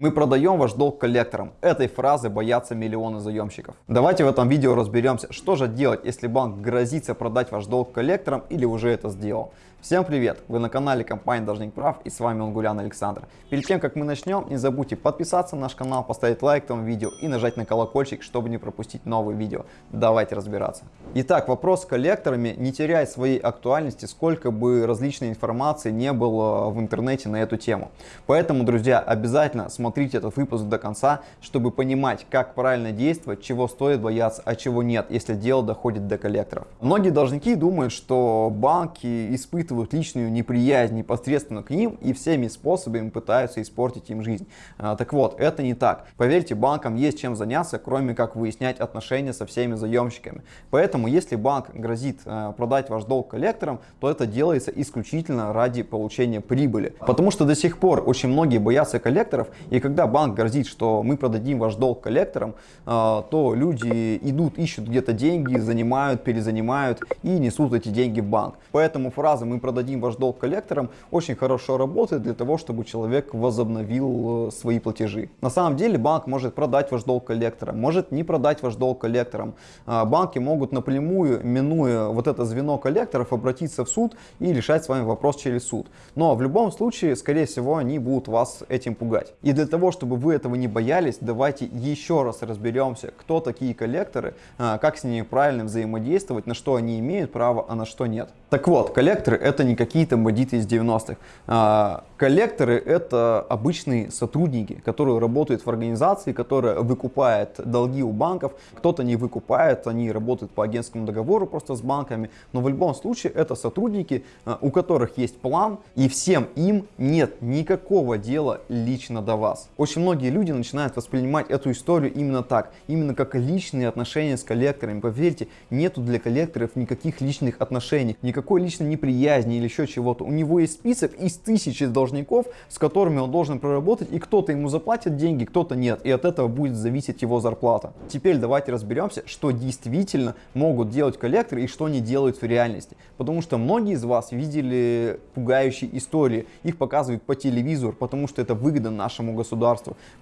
Мы продаем ваш долг коллекторам. Этой фразы боятся миллионы заемщиков. Давайте в этом видео разберемся, что же делать, если банк грозится продать ваш долг коллекторам или уже это сделал. Всем привет! Вы на канале компании Должник Прав и с вами Унгулян Александр. Перед тем как мы начнем, не забудьте подписаться на наш канал, поставить лайк этому видео и нажать на колокольчик, чтобы не пропустить новые видео. Давайте разбираться. Итак, вопрос с коллекторами не теряет своей актуальности, сколько бы различной информации не было в интернете на эту тему. Поэтому, друзья, обязательно смотрите этот выпуск до конца, чтобы понимать, как правильно действовать, чего стоит бояться, а чего нет, если дело доходит до коллекторов. Многие должники думают, что банки испытывают испытывают личную неприязнь непосредственно к ним и всеми способами пытаются испортить им жизнь. А, так вот, это не так. Поверьте, банкам есть чем заняться, кроме как выяснять отношения со всеми заемщиками. Поэтому, если банк грозит а, продать ваш долг коллекторам, то это делается исключительно ради получения прибыли. Потому что до сих пор очень многие боятся коллекторов, и когда банк грозит, что мы продадим ваш долг коллекторам, а, то люди идут, ищут где-то деньги, занимают, перезанимают и несут эти деньги в банк. Поэтому фраза «мы продадим ваш долг коллекторам, очень хорошо работает для того, чтобы человек возобновил э, свои платежи. На самом деле банк может продать ваш долг коллекторам, может не продать ваш долг коллекторам. А, банки могут напрямую, минуя вот это звено коллекторов, обратиться в суд и решать с вами вопрос через суд. Но в любом случае, скорее всего, они будут вас этим пугать. И для того, чтобы вы этого не боялись, давайте еще раз разберемся, кто такие коллекторы, а, как с ними правильно взаимодействовать, на что они имеют право, а на что нет. Так вот, коллекторы это не какие-то бандиты из 90-х. А, коллекторы это обычные сотрудники, которые работают в организации, которая выкупает долги у банков. Кто-то не выкупает, они работают по агентскому договору просто с банками. Но в любом случае это сотрудники, а, у которых есть план и всем им нет никакого дела лично до вас. Очень многие люди начинают воспринимать эту историю именно так, именно как личные отношения с коллекторами. Поверьте, нету для коллекторов никаких личных отношений, никакой личной неприязни или еще чего-то. У него есть список из тысячи должников, с которыми он должен проработать, и кто-то ему заплатит деньги, кто-то нет. И от этого будет зависеть его зарплата. Теперь давайте разберемся, что действительно могут делать коллекторы и что они делают в реальности. Потому что многие из вас видели пугающие истории. Их показывают по телевизору, потому что это выгодно нашему государству.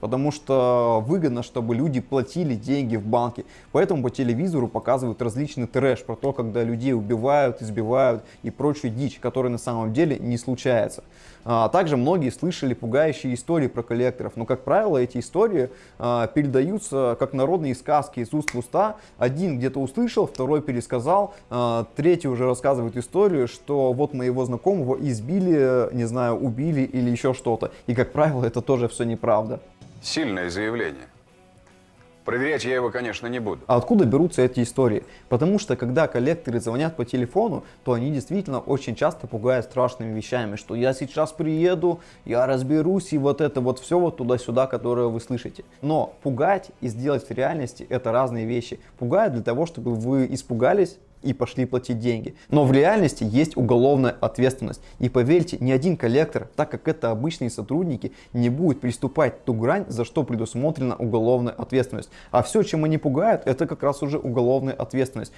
Потому что выгодно, чтобы люди платили деньги в банке. Поэтому по телевизору показывают различный трэш про то, когда людей убивают, избивают и прочую дичь, которая на самом деле не случается. А, также многие слышали пугающие истории про коллекторов, но, как правило, эти истории а, передаются как народные сказки из уст в уста. Один где-то услышал, второй пересказал, а, третий уже рассказывает историю, что вот моего знакомого избили, не знаю, убили или еще что-то. И, как правило, это тоже все неправда. Сильное заявление. Проверять я его, конечно, не буду. А откуда берутся эти истории? Потому что, когда коллекторы звонят по телефону, то они действительно очень часто пугают страшными вещами, что я сейчас приеду, я разберусь, и вот это вот все вот туда-сюда, которое вы слышите. Но пугать и сделать в реальности это разные вещи. Пугают для того, чтобы вы испугались, и пошли платить деньги. Но в реальности есть уголовная ответственность. И поверьте, ни один коллектор, так как это обычные сотрудники, не будет приступать ту грань, за что предусмотрена уголовная ответственность. А все, чем они пугают, это как раз уже уголовная ответственность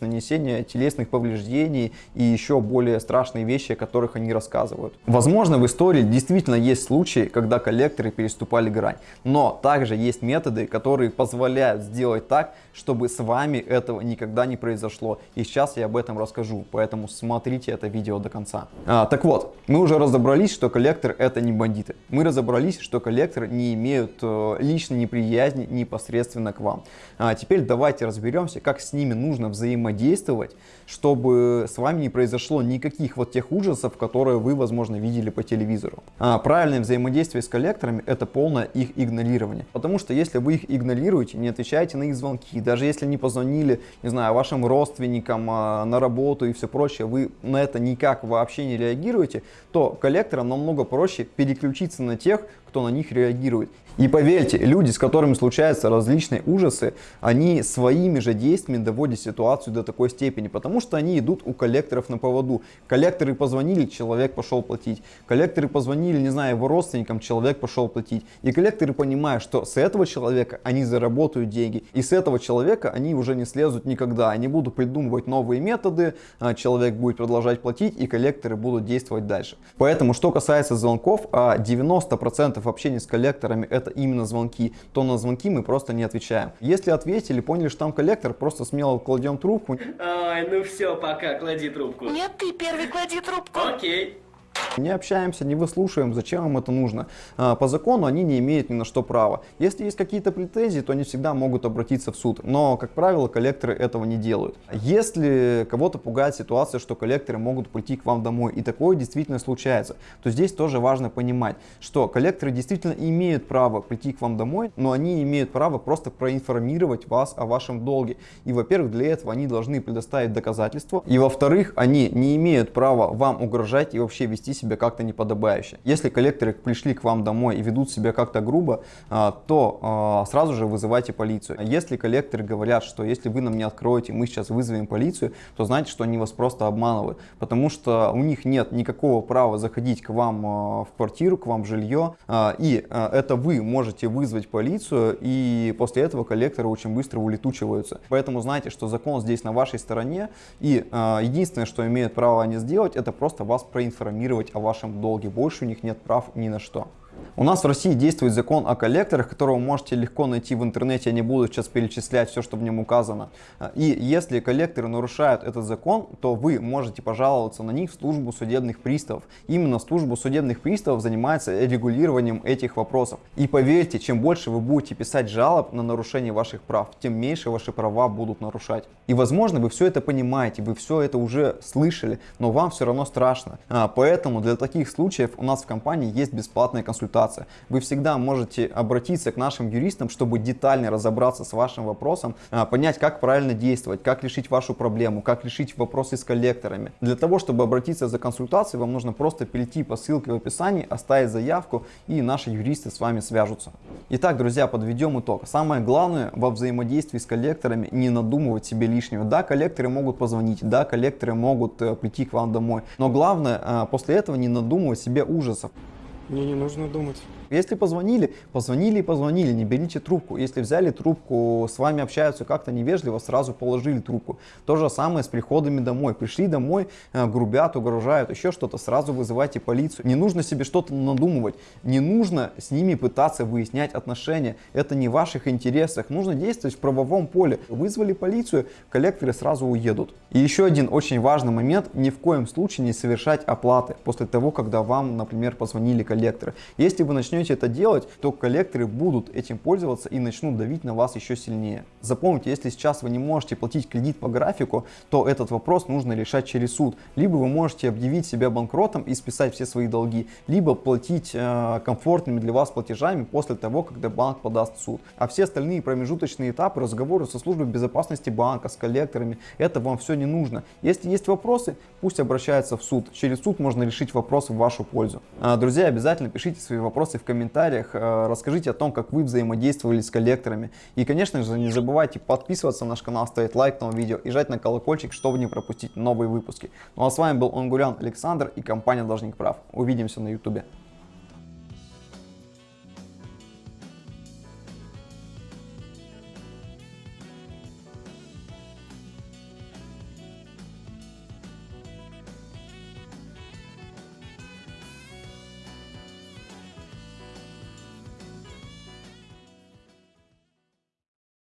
нанесение телесных повреждений и еще более страшные вещи, о которых они рассказывают. Возможно, в истории действительно есть случаи, когда коллекторы переступали грань, но также есть методы, которые позволяют сделать так, чтобы с вами этого никогда не произошло. И сейчас я об этом расскажу, поэтому смотрите это видео до конца. А, так вот, мы уже разобрались, что коллектор это не бандиты. Мы разобрались, что коллекторы не имеют э, личной неприязни непосредственно к вам. А теперь давайте разберемся, как с ними нужно взаимодействовать взаимодействовать, чтобы с вами не произошло никаких вот тех ужасов, которые вы, возможно, видели по телевизору. А правильное взаимодействие с коллекторами – это полное их игнорирование. Потому что если вы их игнорируете, не отвечаете на их звонки, даже если не позвонили, не знаю, вашим родственникам а, на работу и все прочее, вы на это никак вообще не реагируете, то коллекторам намного проще переключиться на тех, кто на них реагирует. И поверьте, люди, с которыми случаются различные ужасы, они своими же действиями доводят ситуацию до такой степени? Потому что они идут у коллекторов на поводу. Коллекторы позвонили, человек пошел платить. Коллекторы позвонили, не знаю, его родственникам, человек пошел платить. И коллекторы понимают, что с этого человека они заработают деньги. И с этого человека они уже не слезут никогда. Они будут придумывать новые методы, а, человек будет продолжать платить и коллекторы будут действовать дальше. Поэтому, что касается звонков, 90% а, общения с коллекторами это именно звонки. То на звонки мы просто не отвечаем. Если ответили, поняли, что там коллектор, просто смело кладем трубку. Ой, ну все, пока, клади трубку. Нет, ты первый клади трубку. Окей. Не общаемся, не выслушиваем, зачем им это нужно. А, по закону они не имеют ни на что права. Если есть какие-то претензии, то они всегда могут обратиться в суд. Но, как правило, коллекторы этого не делают. Если кого-то пугает ситуация, что коллекторы могут прийти к вам домой, и такое действительно случается, то здесь тоже важно понимать, что коллекторы действительно имеют право прийти к вам домой, но они имеют право просто проинформировать вас о вашем долге. И, во-первых, для этого они должны предоставить доказательства. И, во-вторых, они не имеют права вам угрожать и вообще вести себя себя как-то неподобающе. Если коллекторы пришли к вам домой и ведут себя как-то грубо, а, то а, сразу же вызывайте полицию. Если коллекторы говорят, что если вы нам не откроете, мы сейчас вызовем полицию, то знайте, что они вас просто обманывают, потому что у них нет никакого права заходить к вам а, в квартиру, к вам в жилье, и это вы можете вызвать полицию, и после этого коллекторы очень быстро улетучиваются. Поэтому знайте, что закон здесь на вашей стороне, и единственное, что имеют право они сделать, это просто вас проинформировать о вашем долге. Больше у них нет прав ни на что. У нас в России действует закон о коллекторах, которого вы можете легко найти в интернете, я не буду сейчас перечислять все, что в нем указано. И если коллекторы нарушают этот закон, то вы можете пожаловаться на них в службу судебных приставов. Именно служба судебных приставов занимается регулированием этих вопросов. И поверьте, чем больше вы будете писать жалоб на нарушение ваших прав, тем меньше ваши права будут нарушать. И возможно вы все это понимаете, вы все это уже слышали, но вам все равно страшно. А, поэтому для таких случаев у нас в компании есть бесплатная консультация консультация. Вы всегда можете обратиться к нашим юристам, чтобы детально разобраться с вашим вопросом, а, понять, как правильно действовать, как решить вашу проблему, как решить вопросы с коллекторами. Для того, чтобы обратиться за консультацией, вам нужно просто перейти по ссылке в описании, оставить заявку, и наши юристы с вами свяжутся. Итак, друзья, подведем итог. Самое главное во взаимодействии с коллекторами не надумывать себе лишнего. Да, коллекторы могут позвонить, да, коллекторы могут э, прийти к вам домой, но главное э, после этого не надумывать себе ужасов. Мне не нужно думать. Если позвонили, позвонили и позвонили, не берите трубку. Если взяли трубку, с вами общаются как-то невежливо, сразу положили трубку. То же самое с приходами домой. Пришли домой, э, грубят, угрожают, еще что-то, сразу вызывайте полицию. Не нужно себе что-то надумывать, не нужно с ними пытаться выяснять отношения. Это не в ваших интересах. Нужно действовать в правовом поле. Вызвали полицию, коллекторы сразу уедут. И еще один очень важный момент, ни в коем случае не совершать оплаты после того, когда вам, например, позвонили коллекторы. Если вы начнете начнете это делать, то коллекторы будут этим пользоваться и начнут давить на вас еще сильнее. Запомните, если сейчас вы не можете платить кредит по графику, то этот вопрос нужно решать через суд. Либо вы можете объявить себя банкротом и списать все свои долги, либо платить э, комфортными для вас платежами после того, когда банк подаст в суд. А все остальные промежуточные этапы, разговоры со службой безопасности банка, с коллекторами, это вам все не нужно. Если есть вопросы, пусть обращаются в суд. Через суд можно решить вопрос в вашу пользу. А, друзья, обязательно пишите свои вопросы в в комментариях, э, расскажите о том, как вы взаимодействовали с коллекторами. И, конечно же, не забывайте подписываться на наш канал, ставить лайк этому видео и жать на колокольчик, чтобы не пропустить новые выпуски. Ну а с вами был Онгурян Александр и компания Должник Прав. Увидимся на ютубе.